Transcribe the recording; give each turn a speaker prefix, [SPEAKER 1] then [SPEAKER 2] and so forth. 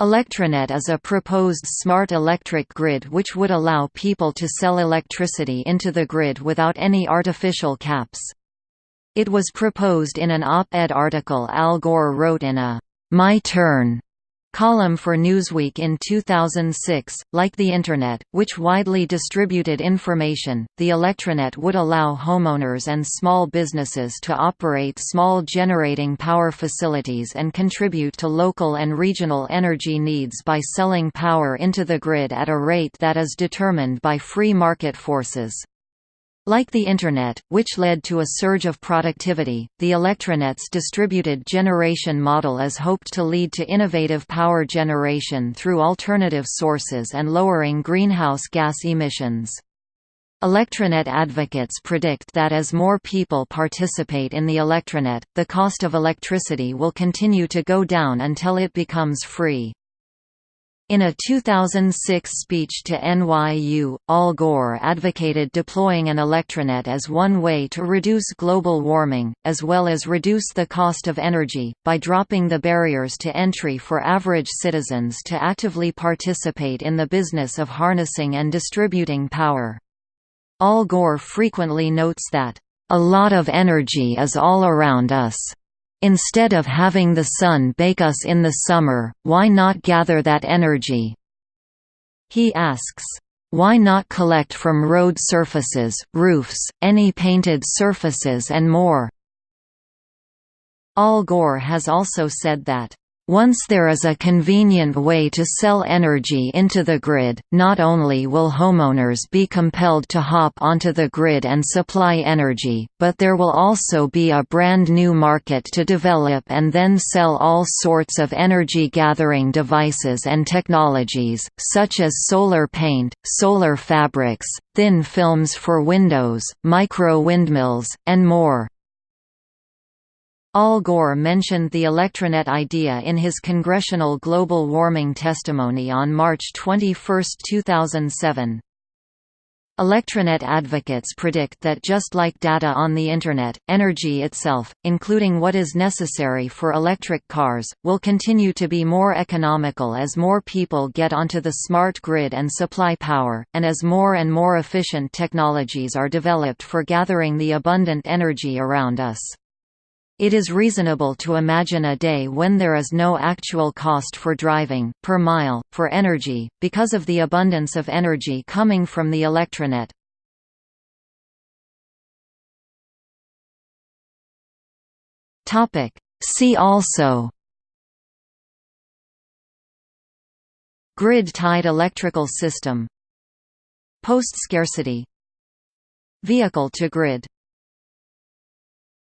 [SPEAKER 1] Electronet is a proposed smart electric grid which would allow people to sell electricity into the grid without any artificial caps. It was proposed in an op-ed article Al Gore wrote in a My Turn column for Newsweek in 2006. Like the Internet, which widely distributed information, the Electronet would allow homeowners and small businesses to operate small generating power facilities and contribute to local and regional energy needs by selling power into the grid at a rate that is determined by free market forces. Like the Internet, which led to a surge of productivity, the Electronet's distributed generation model is hoped to lead to innovative power generation through alternative sources and lowering greenhouse gas emissions. Electronet advocates predict that as more people participate in the Electronet, the cost of electricity will continue to go down until it becomes free. In a 2006 speech to NYU, Al Gore advocated deploying an electronet as one way to reduce global warming, as well as reduce the cost of energy, by dropping the barriers to entry for average citizens to actively participate in the business of harnessing and distributing power. Al Gore frequently notes that, "...a lot of energy is all around us." Instead of having the sun bake us in the summer, why not gather that energy? He asks, why not collect from road surfaces, roofs, any painted surfaces and more? Al Gore has also said that once there is a convenient way to sell energy into the grid, not only will homeowners be compelled to hop onto the grid and supply energy, but there will also be a brand new market to develop and then sell all sorts of energy-gathering devices and technologies, such as solar paint, solar fabrics, thin films for windows, micro-windmills, and more. Al Gore mentioned the Electronet idea in his congressional global warming testimony on March 21, 2007. Electronet advocates predict that just like data on the Internet, energy itself, including what is necessary for electric cars, will continue to be more economical as more people get onto the smart grid and supply power, and as more and more efficient technologies are developed for gathering the abundant energy around us. It is reasonable to imagine a day when there is no actual cost for driving, per mile, for energy, because of the abundance of energy coming from the electronet. See also. Grid-tied electrical system. Post-scarcity. Vehicle to grid